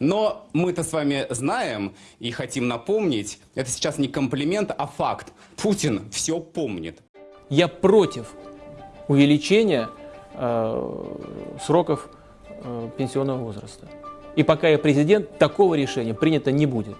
Но мы-то с вами знаем и хотим напомнить, это сейчас не комплимент, а факт. Путин все помнит. Я против увеличения э, сроков э, пенсионного возраста. И пока я президент, такого решения принято не будет.